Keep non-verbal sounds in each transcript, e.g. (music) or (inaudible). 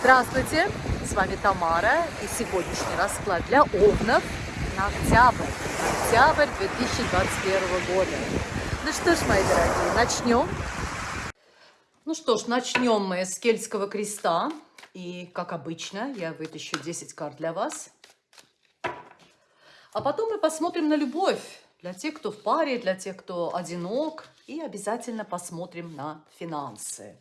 Здравствуйте, с вами Тамара и сегодняшний расклад для овнов на октябрь, октябрь 2021 года. Ну что ж, мои дорогие, начнем. Ну что ж, начнем мы с Кельтского креста. И, как обычно, я вытащу 10 карт для вас. А потом мы посмотрим на любовь. Для тех, кто в паре, для тех, кто одинок. И обязательно посмотрим на финансы.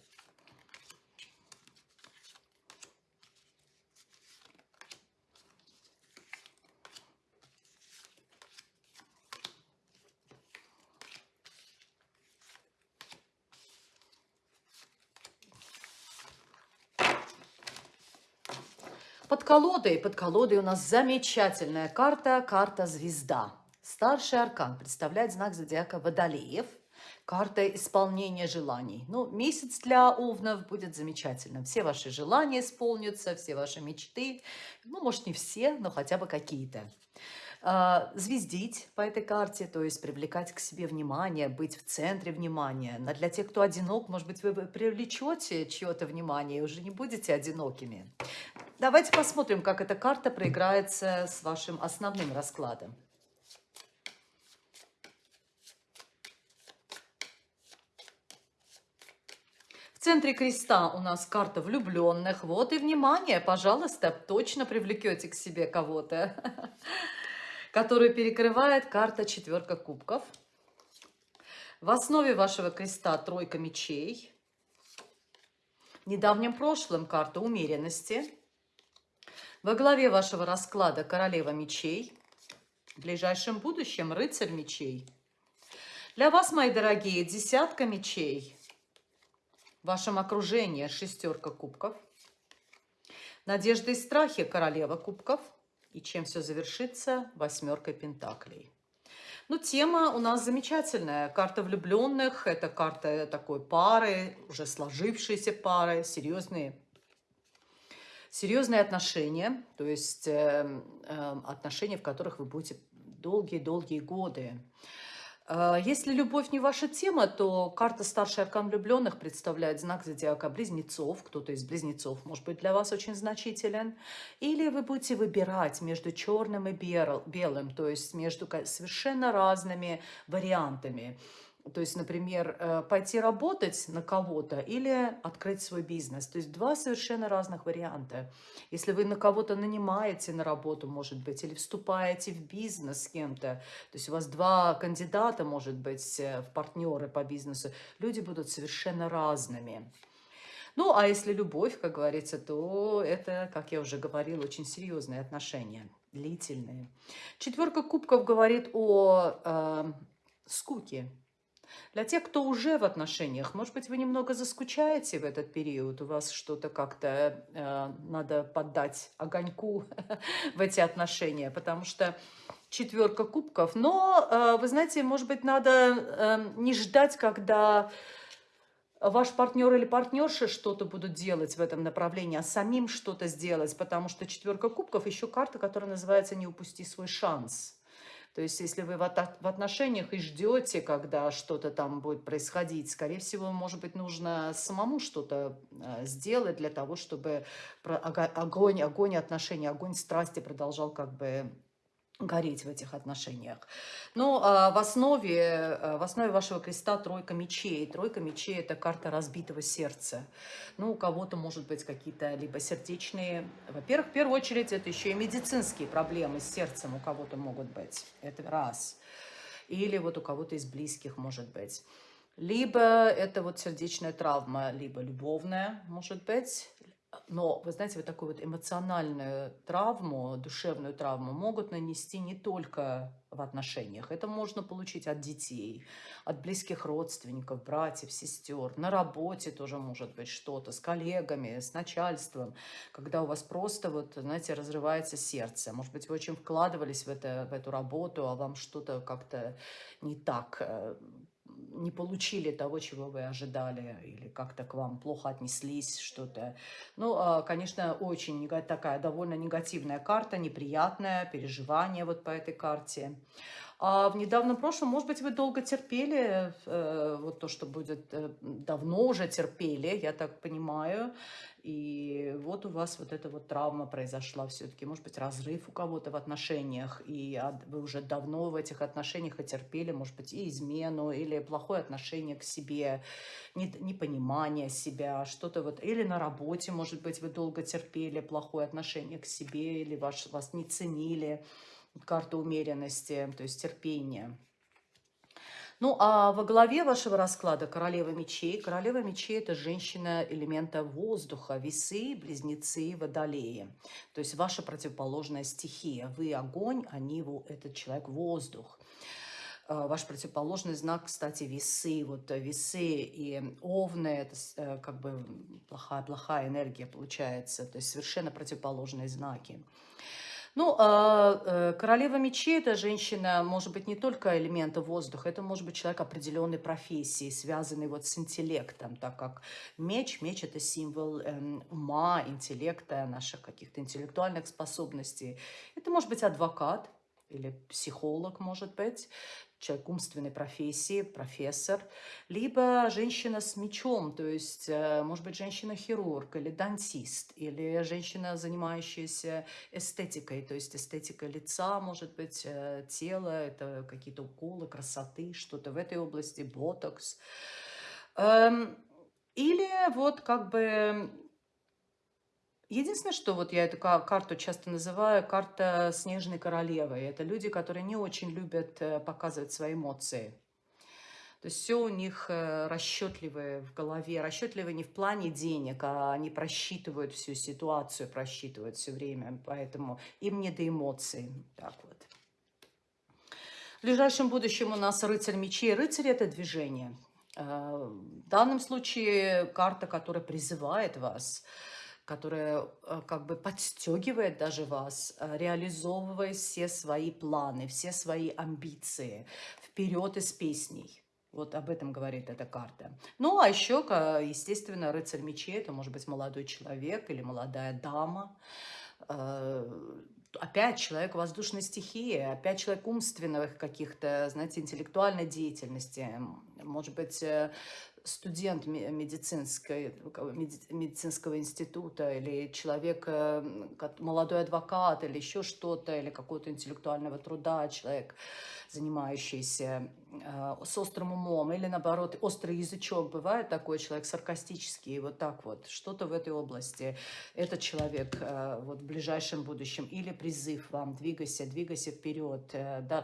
Под колодой, под колодой у нас замечательная карта, карта звезда. Старший аркан представляет знак зодиака Водолеев. Карта исполнения желаний. Ну, месяц для овнов будет замечательным. Все ваши желания исполнятся, все ваши мечты. Ну, может, не все, но хотя бы какие-то. А, звездить по этой карте, то есть привлекать к себе внимание, быть в центре внимания. Но для тех, кто одинок, может быть, вы привлечете чье-то внимание и уже не будете одинокими. Давайте посмотрим, как эта карта проиграется с вашим основным раскладом. В центре креста у нас карта влюбленных. Вот и внимание, пожалуйста, точно привлекете к себе кого-то, (laughs) который перекрывает карта четверка кубков. В основе вашего креста тройка мечей. В недавнем прошлом карта умеренности. Во главе вашего расклада королева мечей. В ближайшем будущем рыцарь мечей. Для вас, мои дорогие, десятка мечей. В вашем окружении шестерка кубков. Надежды и страхи королева кубков. И чем все завершится? Восьмеркой пентаклей. Ну, тема у нас замечательная. Карта влюбленных. Это карта такой пары, уже сложившиеся пары, серьезные серьезные отношения, то есть э, э, отношения, в которых вы будете долгие-долгие годы. Э, если любовь не ваша тема, то карта «Старший аркан влюбленных» представляет знак зодиака близнецов. Кто-то из близнецов может быть для вас очень значителен. Или вы будете выбирать между черным и белым, то есть между совершенно разными вариантами. То есть, например, э, пойти работать на кого-то или открыть свой бизнес. То есть два совершенно разных варианта. Если вы на кого-то нанимаете на работу, может быть, или вступаете в бизнес с кем-то, то есть у вас два кандидата, может быть, э, в партнеры по бизнесу, люди будут совершенно разными. Ну, а если любовь, как говорится, то это, как я уже говорила, очень серьезные отношения, длительные. Четверка кубков говорит о э, скуке, для тех, кто уже в отношениях, может быть, вы немного заскучаете в этот период, у вас что-то как-то э, надо поддать огоньку (laughs) в эти отношения, потому что четверка кубков. Но, э, вы знаете, может быть, надо э, не ждать, когда ваш партнер или партнерша что-то будут делать в этом направлении, а самим что-то сделать, потому что четверка кубков еще карта, которая называется «Не упусти свой шанс». То есть, если вы в отношениях и ждете, когда что-то там будет происходить, скорее всего, может быть, нужно самому что-то э, сделать для того, чтобы огонь, огонь отношений, огонь страсти продолжал как бы гореть в этих отношениях. Но а, в, основе, э, в основе вашего креста тройка мечей. Тройка мечей – это карта разбитого сердца. Ну, у кого-то, может быть, какие-то либо сердечные... Во-первых, в первую очередь, это еще и медицинские проблемы с сердцем у кого-то могут быть. Это раз. Или вот у кого-то из близких, может быть. Либо это вот сердечная травма, либо любовная, может быть, но, вы знаете, вот такую вот эмоциональную травму, душевную травму могут нанести не только в отношениях. Это можно получить от детей, от близких родственников, братьев, сестер. На работе тоже может быть что-то, с коллегами, с начальством, когда у вас просто, вот, знаете, разрывается сердце. Может быть, вы очень вкладывались в, это, в эту работу, а вам что-то как-то не так э, не получили того, чего вы ожидали, или как-то к вам плохо отнеслись, что-то. Ну, а, конечно, очень такая довольно негативная карта, неприятная, переживание вот по этой карте. А в недавнем прошлом, может быть, вы долго терпели, э, вот то, что будет, э, давно уже терпели, я так понимаю, и вот у вас вот эта вот травма произошла все-таки, может быть, разрыв у кого-то в отношениях, и вы уже давно в этих отношениях отерпели, может быть, и измену, или плохое отношение к себе, непонимание себя, что-то вот, или на работе, может быть, вы долго терпели плохое отношение к себе, или ваш, вас не ценили, карта умеренности, то есть терпения. Ну, а во главе вашего расклада королева мечей. Королева мечей – это женщина элемента воздуха, весы, близнецы, водолеи. То есть ваша противоположная стихия. Вы огонь, они, этот человек воздух. А, ваш противоположный знак, кстати, весы. Вот весы и овны – это э, как бы плохая-плохая энергия получается. То есть совершенно противоположные знаки. Ну, а, э, королева мечей – это женщина, может быть, не только элемента воздуха, это может быть человек определенной профессии, связанный вот с интеллектом, так как меч, меч – это символ эм, ума, интеллекта, наших каких-то интеллектуальных способностей. Это может быть адвокат, или психолог, может быть, человек умственной профессии, профессор, либо женщина с мечом, то есть, э, может быть, женщина-хирург или дантист, или женщина, занимающаяся эстетикой, то есть эстетика лица, может быть, э, тела, это какие-то уколы красоты, что-то в этой области, ботокс. Эм, или вот как бы Единственное, что вот я эту карту часто называю карта снежной королевы. Это люди, которые не очень любят э, показывать свои эмоции. То есть все у них э, расчетливые в голове. Расчетливые не в плане денег, а они просчитывают всю ситуацию, просчитывают все время. Поэтому им не до эмоций. Так вот. В ближайшем будущем у нас рыцарь мечей. Рыцарь – это движение. Э, в данном случае карта, которая призывает вас – которая э, как бы подстегивает даже вас, э, реализовывая все свои планы, все свои амбиции вперед из песней. Вот об этом говорит эта карта. Ну, а еще, естественно, рыцарь мечей, это может быть молодой человек или молодая дама, э, опять человек воздушной стихии, опять человек умственных каких-то, знаете, интеллектуальной деятельности. Может быть, студент медицинской, медицинского института или человек, э, молодой адвокат или еще что-то, или какого-то интеллектуального труда, человек, занимающийся э, с острым умом, или наоборот, острый язычок. Бывает такой человек саркастический, вот так вот, что-то в этой области. Этот человек э, вот в ближайшем будущем. Или призыв вам, двигайся, двигайся вперед,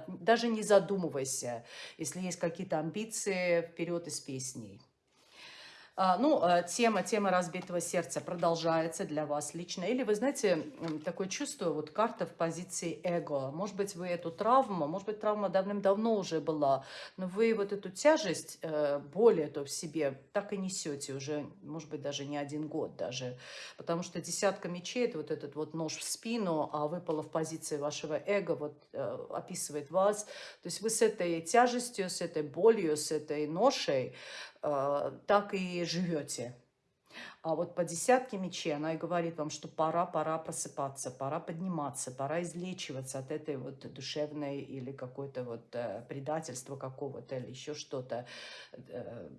даже не задумывайся, если есть какие-то амбиции, вперед из песней. А, ну, а, тема, тема разбитого сердца продолжается для вас лично. Или вы знаете, такое чувство, вот карта в позиции эго. Может быть, вы эту травму, может быть, травма давным-давно уже была, но вы вот эту тяжесть, э, боль эту в себе так и несете уже, может быть, даже не один год даже. Потому что десятка мечей, это вот этот вот нож в спину, а выпало в позиции вашего эго, вот э, описывает вас. То есть вы с этой тяжестью, с этой болью, с этой ношей так и живете. А вот по десятке мечей она и говорит вам, что пора, пора просыпаться, пора подниматься, пора излечиваться от этой вот душевной или какой-то вот э, предательства какого-то или еще что-то, э,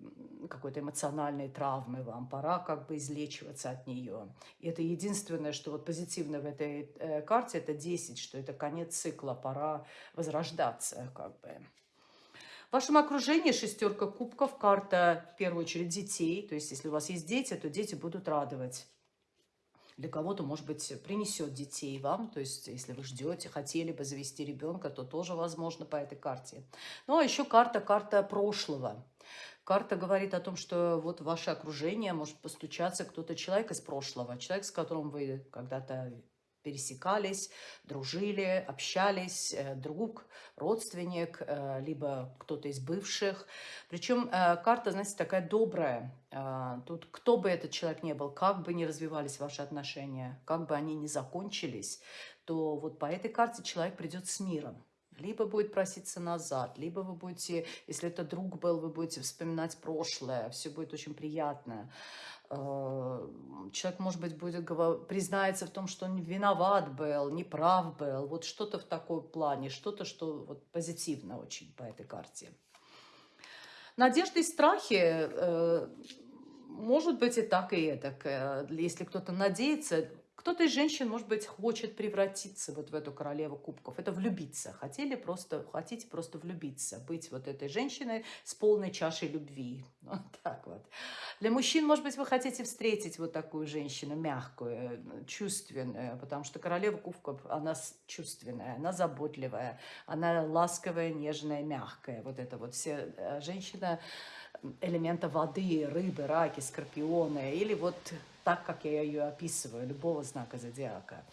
какой-то эмоциональной травмы вам. Пора как бы излечиваться от нее. И это единственное, что вот позитивно в этой э, карте, это 10, что это конец цикла, пора возрождаться как бы. В вашем окружении шестерка кубков, карта в первую очередь детей. То есть, если у вас есть дети, то дети будут радовать. Для кого-то, может быть, принесет детей вам. То есть, если вы ждете, хотели бы завести ребенка, то тоже возможно по этой карте. Ну, а еще карта, карта прошлого. Карта говорит о том, что вот ваше окружение может постучаться кто-то человек из прошлого, человек, с которым вы когда-то пересекались, дружили, общались, э, друг, родственник, э, либо кто-то из бывших. Причем э, карта, знаете, такая добрая. Тут кто бы этот человек не был, как бы ни развивались ваши отношения, как бы они ни закончились, то вот по этой карте человек придет с миром. Либо будет проситься назад, либо вы будете, если это друг был, вы будете вспоминать прошлое, все будет очень приятно. Э, человек, может быть, будет признается в том, что он виноват был, неправ был, вот что-то в таком плане, что-то, что вот позитивно очень по этой карте. Надежды и страхи, э, может быть и так, и это. Если кто-то надеется, кто-то из женщин, может быть, хочет превратиться вот в эту королеву кубков. Это влюбиться. Хотели просто, хотите просто влюбиться, быть вот этой женщиной с полной чашей любви. (laughs) Вот так вот. Для мужчин, может быть, вы хотите встретить вот такую женщину мягкую, чувственную, потому что королева кубков, она чувственная, она заботливая, она ласковая, нежная, мягкая. Вот это вот все э, женщина элемента воды, рыбы, раки, скорпионы, или вот так, как я ее описываю, любого знака зодиака.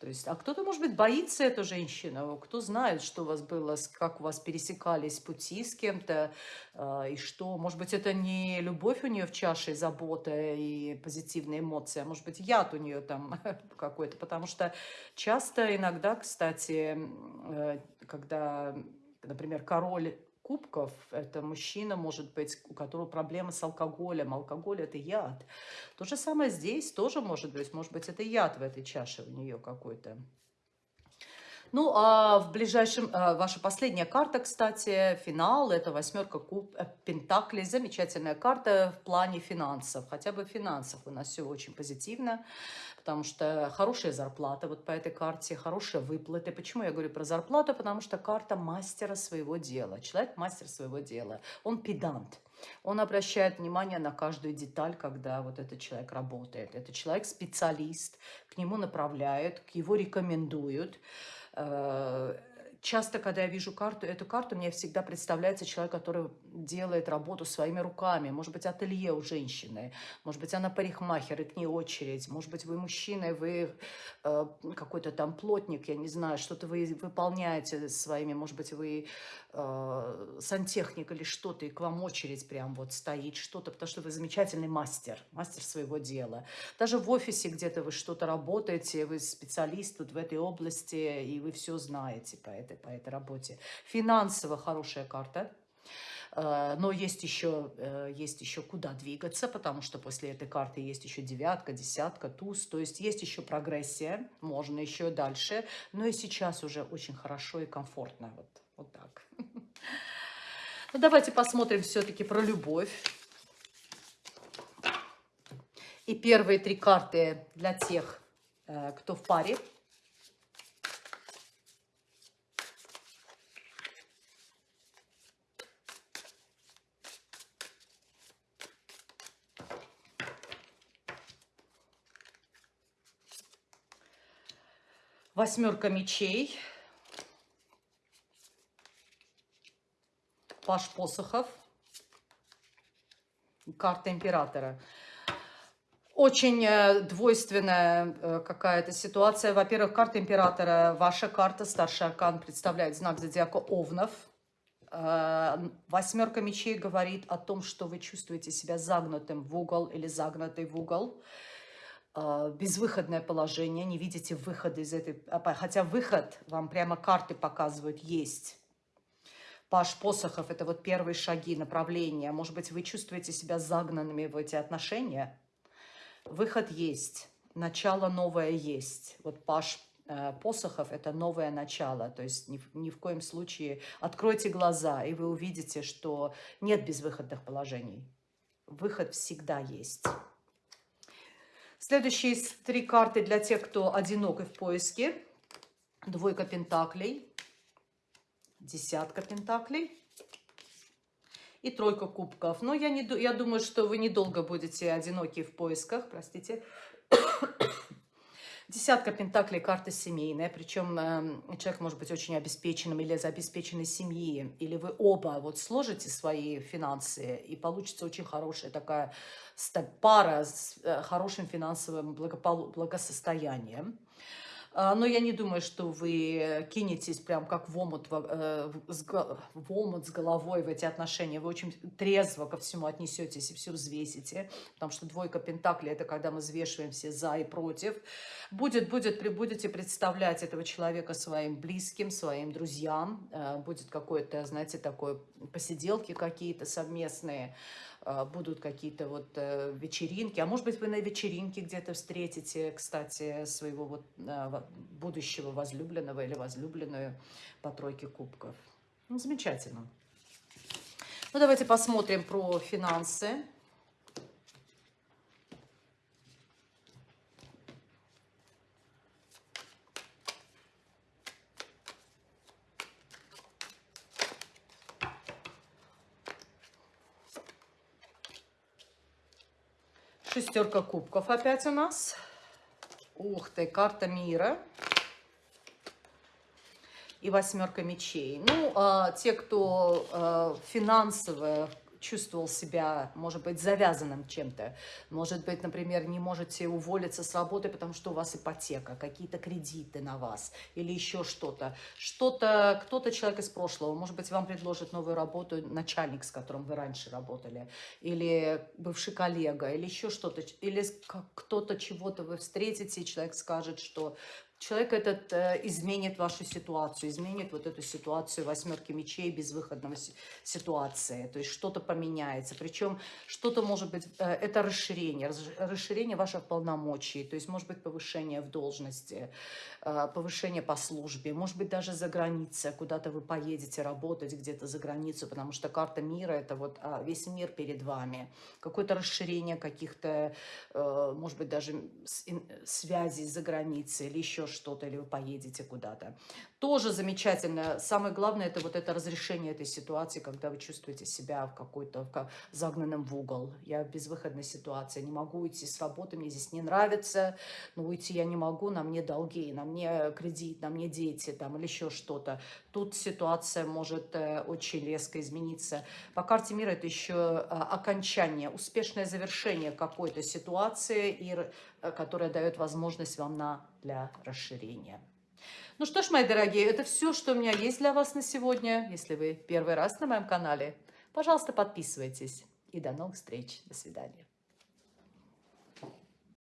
То есть, а кто-то, может быть, боится эту женщину, кто знает, что у вас было, как у вас пересекались пути с кем-то, э, и что, может быть, это не любовь у нее в чаше, забота и позитивные эмоции, а может быть, яд у нее там (laughs) какой-то, потому что часто, иногда, кстати, э, когда, например, король кубков, это мужчина, может быть, у которого проблемы с алкоголем. Алкоголь – это яд. То же самое здесь тоже может быть. Может быть, это яд в этой чаше у нее какой-то. Ну, а в ближайшем, а, ваша последняя карта, кстати, финал, это восьмерка куб, э, пентаклей, замечательная карта в плане финансов, хотя бы в финансах у нас все очень позитивно, потому что хорошая зарплата вот по этой карте, хорошие выплаты. Почему я говорю про зарплату? Потому что карта мастера своего дела, человек мастер своего дела, он педант. Он обращает внимание на каждую деталь, когда вот этот человек работает. Это человек специалист, к нему направляют, к его рекомендуют. Э, часто, когда я вижу карту, эту карту, мне всегда представляется человек, который делает работу своими руками. Может быть, ателье у женщины, может быть, она парикмахер, и к ней очередь. Может быть, вы мужчина, вы э, какой-то там плотник, я не знаю, что-то вы выполняете своими, может быть, вы э, сантехник или что-то, и к вам очередь прям вот стоит, что-то, потому что вы замечательный мастер, мастер своего дела. Даже в офисе где-то вы что-то работаете, вы специалист вот в этой области, и вы все знаете по этой, по этой работе. Финансово хорошая карта. Э, но есть еще, э, есть еще куда двигаться, потому что после этой карты есть еще девятка, десятка, туз. То есть есть еще прогрессия, можно еще дальше. Но и сейчас уже очень хорошо и комфортно. Вот, вот так. (laughs) Ну, давайте посмотрим все-таки про любовь. И первые три карты для тех, э, кто в паре. Восьмерка мечей. Паш посохов. Карта императора. Очень э, двойственная э, какая-то ситуация. Во-первых, карта императора, ваша карта, старший аркан, представляет знак зодиака Овнов. Э, восьмерка мечей говорит о том, что вы чувствуете себя загнутым в угол или загнутой в угол. А, безвыходное положение, не видите выхода из этой... А, хотя выход, вам прямо карты показывают, есть. Паш посохов – это вот первые шаги, направления. Может быть, вы чувствуете себя загнанными в эти отношения? Выход есть, начало новое есть. Вот Паш э, посохов – это новое начало. То есть ни, ни в коем случае откройте глаза, и вы увидите, что нет безвыходных положений. Выход всегда есть. Следующие три карты для тех, кто одинок и в поиске. Двойка пентаклей, десятка пентаклей и тройка кубков. Но я, не, я думаю, что вы недолго будете одиноки в поисках, простите. Десятка пентаклей, карта семейная, причем э, человек может быть очень обеспеченным или из обеспеченной семьи, или вы оба вот сложите свои финансы, и получится очень хорошая такая пара с э, хорошим финансовым благосостоянием. А, но я не думаю, что вы кинетесь прям как в омут, э, в омут с головой в эти отношения. Вы очень трезво ко всему отнесетесь и все взвесите, потому что двойка пентаклей – это когда мы взвешиваем все за и против. Будет, будет, будете представлять этого человека своим близким, своим друзьям. Э, будет какое-то, знаете, такое посиделки какие-то совместные будут какие-то вот э, вечеринки. А может быть, вы на вечеринке где-то встретите, кстати, своего вот а, будущего возлюбленного или возлюбленную по тройке кубков. Ну, замечательно. Ну, давайте посмотрим про финансы. Шестерка кубков опять у нас. Ух ты, карта мира. И восьмерка мечей. Ну, а, те, кто а, финансово чувствовал себя, может быть, завязанным чем-то. Может быть, например, не можете уволиться с работы, потому что у вас ипотека, какие-то кредиты на вас или еще что-то. Что-то, кто-то человек из прошлого, может быть, вам предложит новую работу начальник, с которым вы раньше работали, или бывший коллега, или еще что-то, или кто-то чего-то вы встретите, и человек скажет, что Человек этот э, изменит вашу ситуацию, изменит вот эту ситуацию восьмерки мечей, безвыходного ситуации. То есть что-то поменяется. Причем что-то может быть, э, это расширение, расширение ваших полномочий. То есть может быть повышение в должности, э, повышение по службе. Может быть даже за границей, куда-то вы поедете работать где-то за границу, потому что карта мира это вот а, весь мир перед вами. Какое-то расширение каких-то, э, может быть даже связей за границей или еще что-то, или вы поедете куда-то. Тоже замечательно. Самое главное, это вот это разрешение этой ситуации, когда вы чувствуете себя в какой-то загнанном в угол. Я в безвыходной ситуации, не могу уйти с работы, мне здесь не нравится, но уйти я не могу, на мне долги, на мне кредит, на мне дети там, или еще что-то. Тут ситуация может э, очень резко измениться. По карте мира это еще э, окончание, успешное завершение какой-то ситуации, и, э, которая дает возможность вам на, для расширения. Ну что ж, мои дорогие, это все, что у меня есть для вас на сегодня. Если вы первый раз на моем канале, пожалуйста, подписывайтесь. И до новых встреч. До свидания.